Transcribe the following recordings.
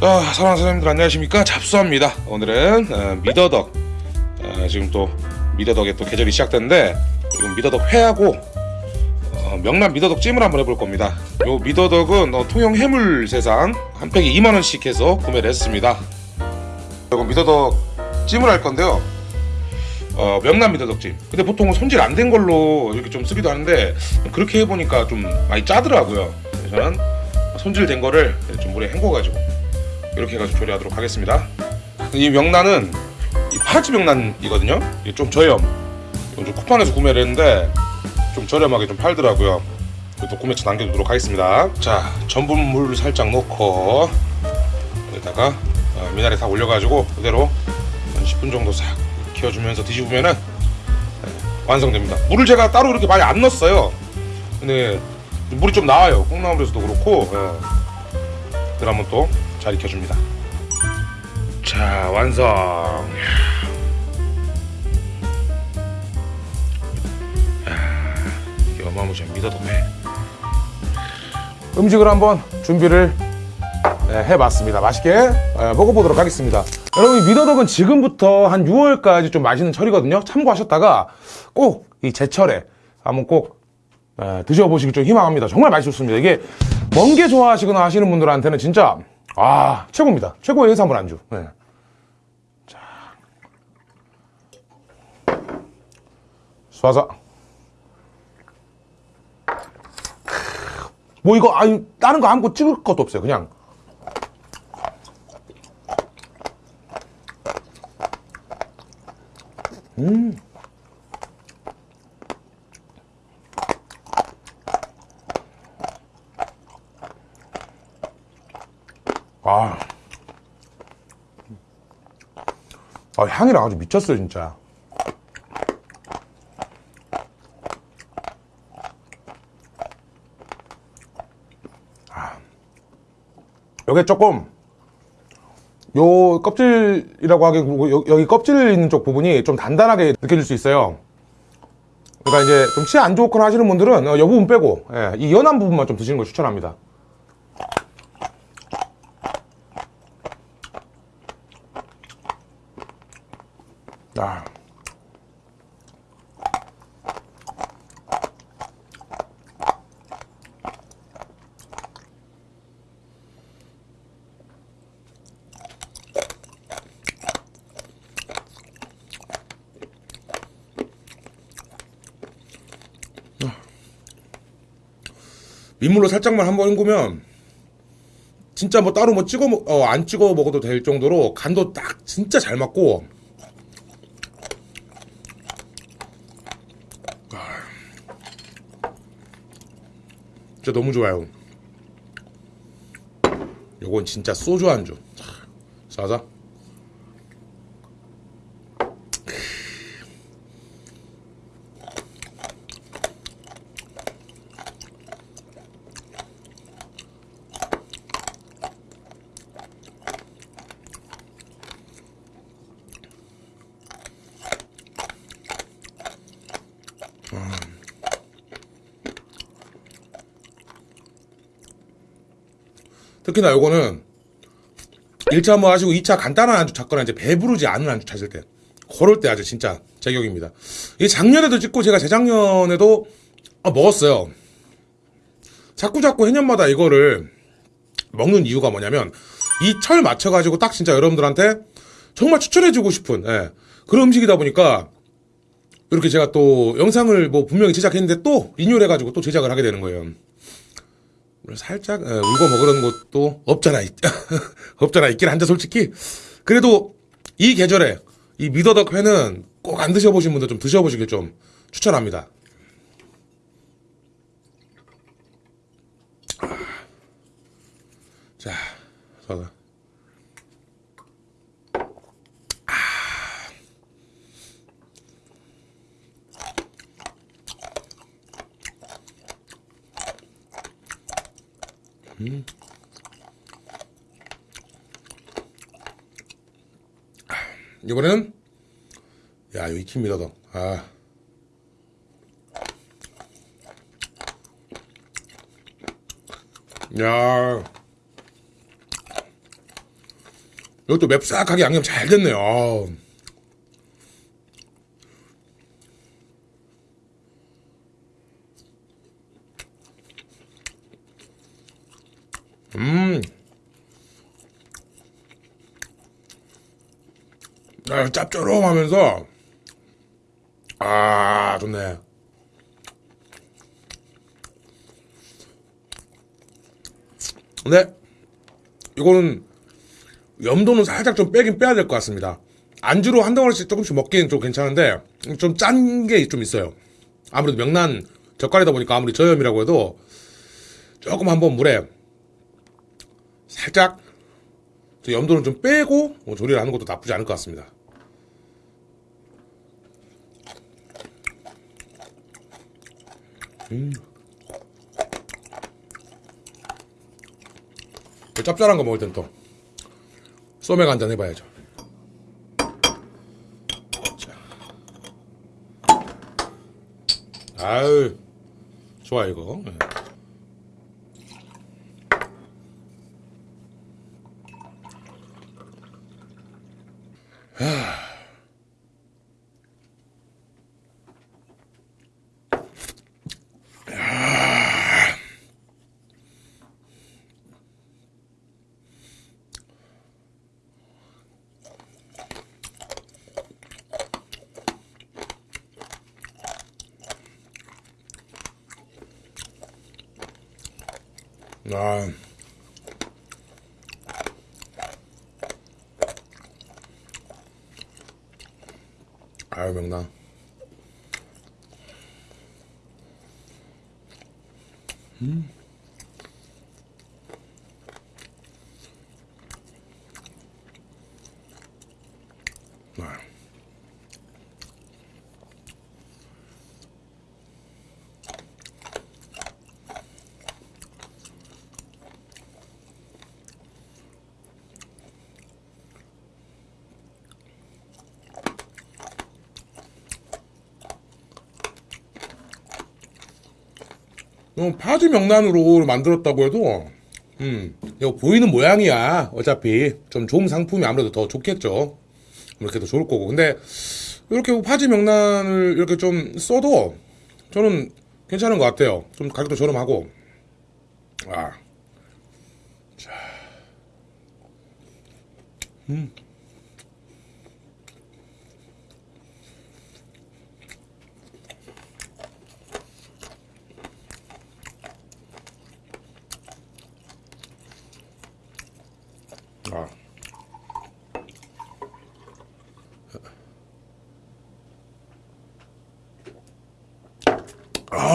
자, 사랑하는 사장님들 안녕하십니까? 잡수합니다. 오늘은 어, 미더덕 어, 지금 또 미더덕의 또 계절이 시작됐는데 지금 미더덕 회하고 어, 명란 미더덕 찜을 한번 해볼 겁니다. 요 미더덕은 어, 통영 해물 세상 한 팩에 2만 원씩 해서 구매를 했습니다. 이거 미더덕 찜을 할 건데요. 어, 명란 미더덕찜. 근데 보통은 손질 안 된 걸로 이렇게 좀 쓰기도 하는데 그렇게 해보니까 좀 많이 짜더라고요. 그래서 저는 손질된 거를 좀 물에 헹궈가지고 이렇게 해가지고 조리하도록 하겠습니다. 이 명란은 이 파지 명란이거든요. 이게 좀 저렴. 좀 쿠팡에서 구매를 했는데 좀 저렴하게 좀 팔더라고요. 또 구매처 남겨두도록 하겠습니다. 자, 전분물 살짝 넣고 여기다가 어, 미나리 다 올려가지고 그대로 한 10분 정도 싹 키워주면서 뒤집으면은 네, 완성됩니다. 물을 제가 따로 이렇게 많이 안 넣었어요. 근데 물이 좀 나와요. 콩나물에서도 그렇고. 예. 그걸 한번 또 잘 익혀줍니다. 자 완성. 야, 이 어마무시한 미더덕회. 음식을 한번 준비를 네, 해봤습니다. 맛있게 예, 먹어보도록 하겠습니다. 여러분 이 미더덕은 지금부터 한 6월까지 좀 맛있는 철이거든요. 참고하셨다가 꼭 이 제철에 한번 꼭 예, 드셔보시길 좀 희망합니다. 정말 맛있습니다. 이게 멍게 좋아하시거나 하시는 분들한테는 진짜 아 최고입니다. 최고의 해산물 안주. 네. 자, 쏴서 뭐 이거 아니 다른 거 아무것도 찍을 것도 없어요. 그냥 아. 아, 향이랑 아주 미쳤어요, 진짜. 아. 요게 조금, 요 껍질이라고 하기, 요- 여기 껍질 있는 쪽 부분이 좀 단단하게 느껴질 수 있어요. 그러니까 이제 좀 치아 안 좋거나 하시는 분들은 어, 요 부분 빼고, 예, 이 연한 부분만 좀 드시는 걸 추천합니다. 아. 민물로 살짝만 한번 헹구면 진짜 뭐 따로 뭐 찍어 먹, 어, 안 찍어 먹어도 될 정도로 간도 딱 진짜 잘 맞고 진짜 너무 좋아요. 요건 진짜 소주 안주. 싸자. 특히나 요거는 1차 한번 하시고 2차 간단한 안주 찾거나 이제 배부르지 않은 안주 찾을 때 그럴 때 아주 진짜 제격입니다. 이 작년에도 찍고 제가 재작년에도 아, 먹었어요. 자꾸 자꾸 해년마다 이거를 먹는 이유가 뭐냐면 이 철 맞춰가지고 딱 진짜 여러분들한테 정말 추천해주고 싶은 예, 그런 음식이다 보니까 이렇게 제가 또 영상을 뭐 분명히 제작했는데 또 리뉴얼 해가지고 또 제작을 하게 되는 거예요. 살짝 에, 울고 먹으려는 것도 없잖아 있- 없잖아 있긴 한데 솔직히 그래도 이 계절에 이 미더덕 회는 꼭 안 드셔보신 분들 좀 드셔보시길 좀 추천합니다. 아. 자, 서 가. 이번에는 야 이거 익힙니다 더. 아. 야. 이것도 맵싹하게 양념 잘 됐네요. 음. 아, 짭조름하면서 아 좋네. 근데 이거는 염도는 살짝 좀 빼긴 빼야 될 것 같습니다. 안주로 한 덩어리씩 조금씩 먹기는 좀 괜찮은데 좀 짠 게 좀 있어요. 아무래도 명란 젓갈이다 보니까 아무리 저염이라고 해도 조금 한번 물에 살짝 저 염도는 좀 빼고 뭐 조리를 하는 것도 나쁘지 않을 것 같습니다. 그 짭짤한 거 먹을 땐 또 소맥 한잔 해봐야죠. 자. 아유 좋아 이거. 아. 아유 명랑. 음. 어, 파지 명란으로 만들었다고 해도 음 이거 보이는 모양이야. 어차피 좀 좋은 상품이 아무래도 더 좋겠죠. 이렇게 더 좋을 거고. 근데 이렇게 파지 명란을 이렇게 좀 써도 저는 괜찮은 것 같아요. 좀 가격도 저렴하고. 아. 자. 아.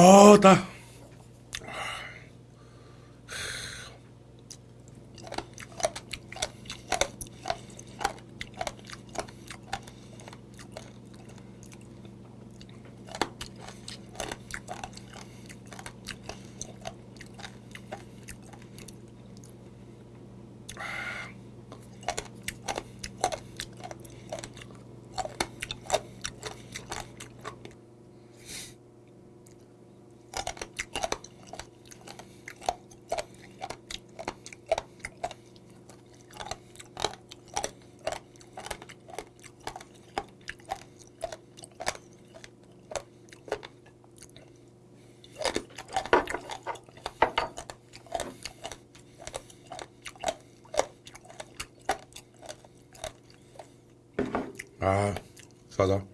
아, 따. 아, 싸다.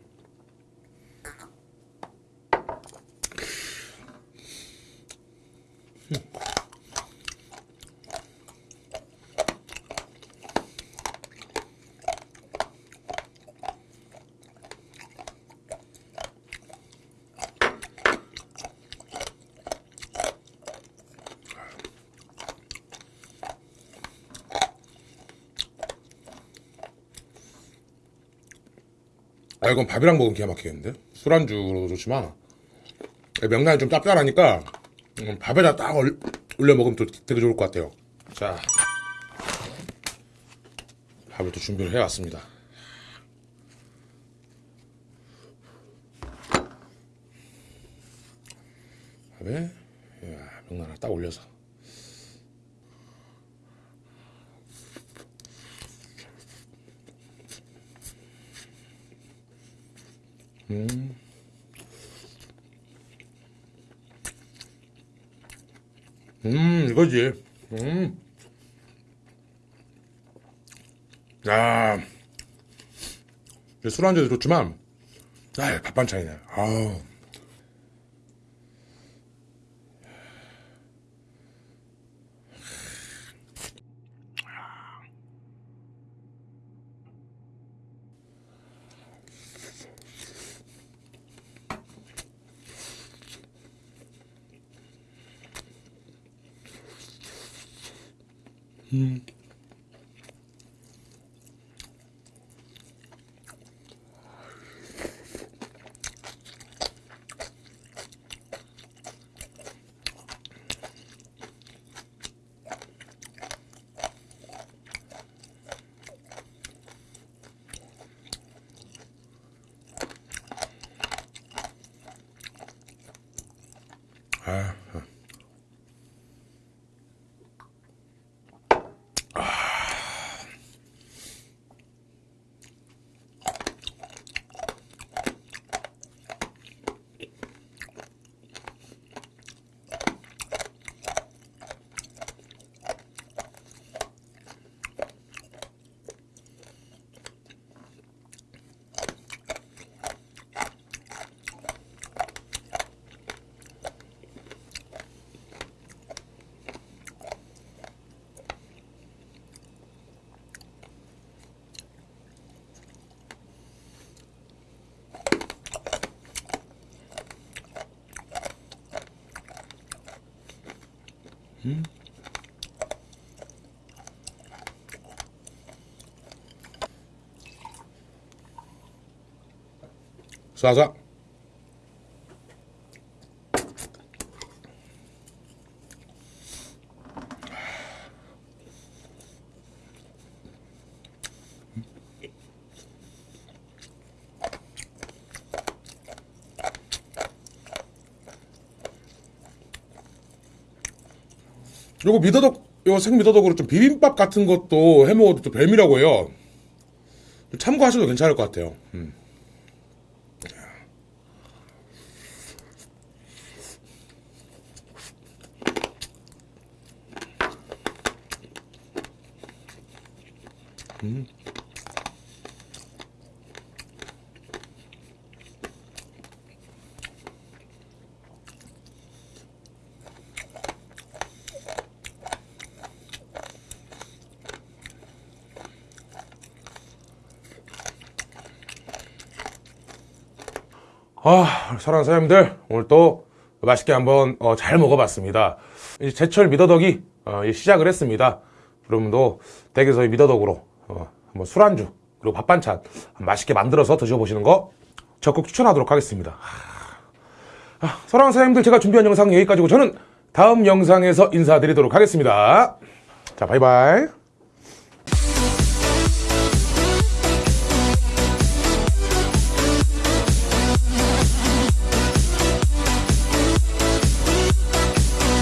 아 이건 밥이랑 먹으면 기가 막히겠는데? 술안주로 좋지만 명란이 좀 짭짤하니까 음, 밥에다 딱 얼- 올려 먹으면 또 되게 좋을 것 같아요. 자. 밥을 또 준비를 해왔습니다. 밥에 야, 명란을 딱 올려서 음. 음, 이거지. 음. 아. 술한잔 좋지만, 아, 밥 반찬이네. 아우. 아, 쏴서. 요거 미더덕, 요 생미더덕으로 좀 비빔밥 같은 것도 해 먹어도 또 별미라고 해요. 참고하셔도 괜찮을 것 같아요. 음. 아, 사랑하는 사장님들, 오늘 또 맛있게 한번 어, 잘 먹어봤습니다. 제철 미더덕이 어, 시작을 했습니다. 여러분도 댁에서의 미더덕으로 어, 한번 술안주 그리고 밥 반찬 맛있게 만들어서 드셔보시는 거 적극 추천하도록 하겠습니다. 아, 사랑하는 사장님들, 제가 준비한 영상 여기까지고 저는 다음 영상에서 인사드리도록 하겠습니다. 자, 바이바이.